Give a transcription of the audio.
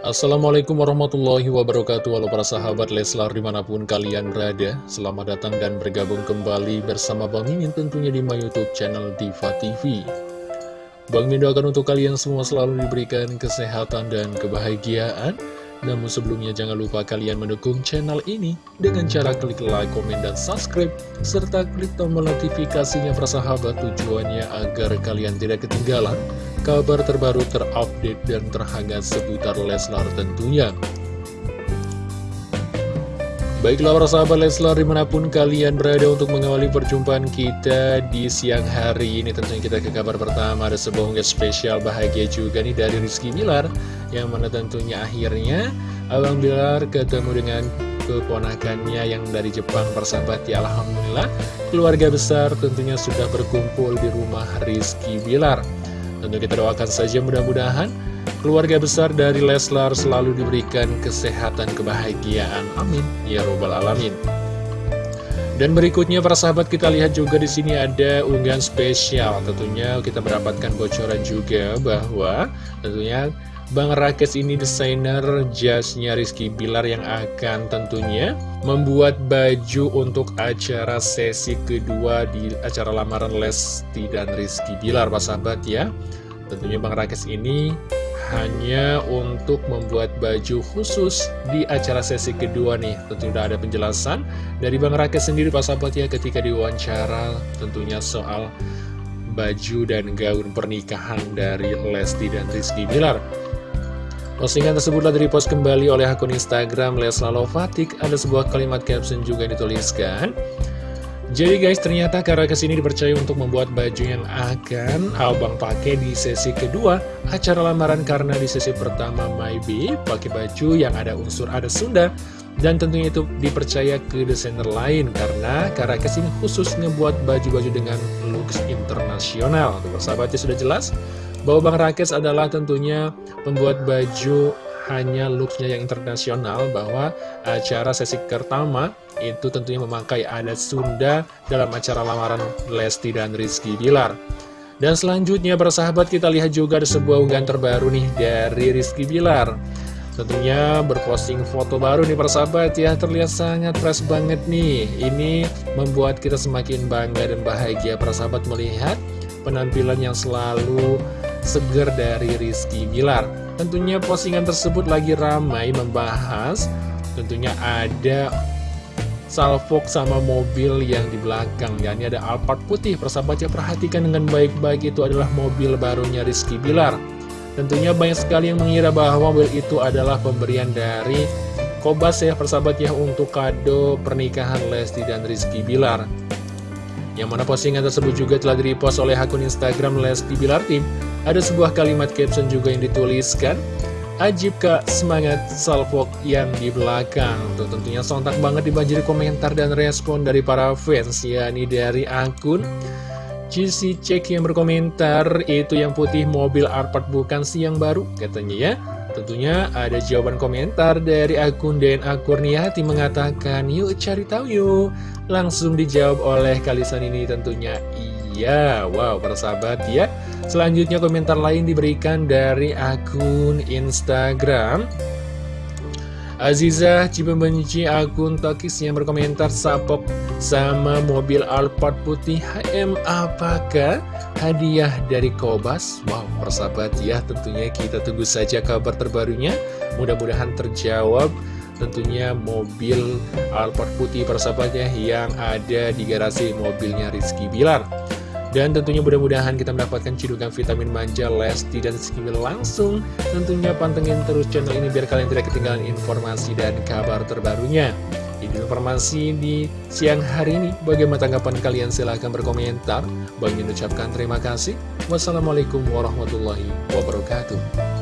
Assalamualaikum warahmatullahi wabarakatuh. Halo para sahabat Leslar di mana pun kalian berada Selamat datang dan bergabung kembali bersama Bang Mimin tentunya di my youtube channel Diva TV Bang Mimin doakan untuk kalian semua selalu diberikan kesehatan dan kebahagiaan. Namun sebelumnya jangan lupa kalian mendukung channel ini Dengan cara klik like, komen, dan subscribe Serta klik tombol notifikasinya para sahabat tujuannya agar kalian tidak ketinggalan kabar terbaru terupdate dan terhangat seputar Leslar tentunya. Baiklah para sahabat Leslar di mana pun kalian berada untuk mengawali perjumpaan kita di siang hari ini Tentunya kita ke kabar pertama. Ada sebuah unggah spesial bahagia juga nih dari Rizky Bilar Yang mana tentunya akhirnya Abang Bilar ketemu dengan keponakannya yang dari Jepang persahabat ya Alhamdulillah. Keluarga besar tentunya sudah berkumpul di rumah Rizky Bilar Tentu kita doakan saja mudah-mudahan keluarga besar dari Leslar selalu diberikan kesehatan kebahagiaan. Amin. Ya Robbal Alamin. Dan berikutnya para sahabat kita lihat juga di sini ada unggahan spesial. Tentunya kita mendapatkan bocoran juga bahwa tentunya Bang Rakes ini desainer jasnya Rizky Bilar yang akan tentunya membuat baju untuk acara sesi kedua di acara lamaran Lesti dan Rizky Bilar, Pak sahabat ya. Tentunya Bang Rakes ini hanya untuk membuat baju khusus di acara sesi kedua nih. Tentu sudah ada penjelasan dari Bang Rakes sendiri Pak sahabat ya ketika diwawancara tentunya soal baju dan gaun pernikahan dari Lesti dan Rizky Bilar. Postingan tersebutlah dari post kembali oleh akun Instagram Lesla Lovatik. Ada sebuah kalimat caption juga dituliskan. Jadi guys, ternyata Kara ke sini dipercaya untuk membuat baju yang akan abang pakai di sesi kedua acara lamaran karena di sesi pertama Maybe pakai baju yang ada unsur ada Sunda dan tentunya itu dipercaya ke desainer lain karena Kara ke sini khusus ngebuat baju-baju dengan looks internasional. Tuh, sahabatnya sudah jelas bahwa Bang Rakes adalah tentunya pembuat baju hanya looksnya yang internasional bahwa acara sesi pertama itu tentunya memakai adat Sunda dalam acara lamaran Lesti dan Rizky Bilar. Dan selanjutnya bersahabat kita lihat juga ada sebuah unggahan terbaru nih dari Rizky Bilar. Tentunya berposting foto baru nih persahabat ya terlihat sangat fresh banget nih. Ini membuat kita semakin bangga dan bahagia persahabat melihat penampilan yang selalu seger dari Rizky Bilar. Tentunya postingan tersebut lagi ramai membahas, tentunya ada salvok sama mobil yang di belakang ya. Ini ada Alphard putih. Persahabatnya perhatikan dengan baik-baik. Itu adalah mobil barunya Rizky Bilar. Tentunya banyak sekali yang mengira bahwa mobil itu adalah pemberian dari Kobas ya persahabat ya untuk kado pernikahan Lesti dan Rizky Bilar. Yang mana postingan tersebut juga telah di-repost oleh akun Instagram Lesti Bilar Tim ada sebuah kalimat caption juga yang dituliskan Ajib kak semangat salvok yang di belakang. Tuh tentunya sontak banget dibanjiri komentar dan respon dari para fans ya Ini dari akun GC Check yang berkomentar Itu yang putih mobil Arpad bukan sih yang baru? Katanya ya. Tentunya ada jawaban komentar dari akun DNA Kurniati mengatakan Yuk cari tahu yuk. Langsung dijawab oleh Kalisan ini tentunya Iya, wow para sahabat ya. Selanjutnya komentar lain diberikan dari akun Instagram. Aziza Cipembenci akun Tokis yang berkomentar sapok sama mobil Alphard putih HM apakah hadiah dari Kobas? Wow, persahabat ya tentunya kita tunggu saja kabar terbarunya. Mudah-mudahan terjawab. Tentunya mobil Alphard putih persahabatnya yang ada di garasi mobilnya Rizky Bilar dan tentunya mudah-mudahan kita mendapatkan cidukan vitamin manja Lesti dan Skill langsung. Tentunya pantengin terus channel ini biar kalian tidak ketinggalan informasi dan kabar terbarunya. Ini informasi di siang hari ini. Bagaimana tanggapan kalian? Silahkan berkomentar. Bagi ucapkan terima kasih. Wassalamualaikum warahmatullahi wabarakatuh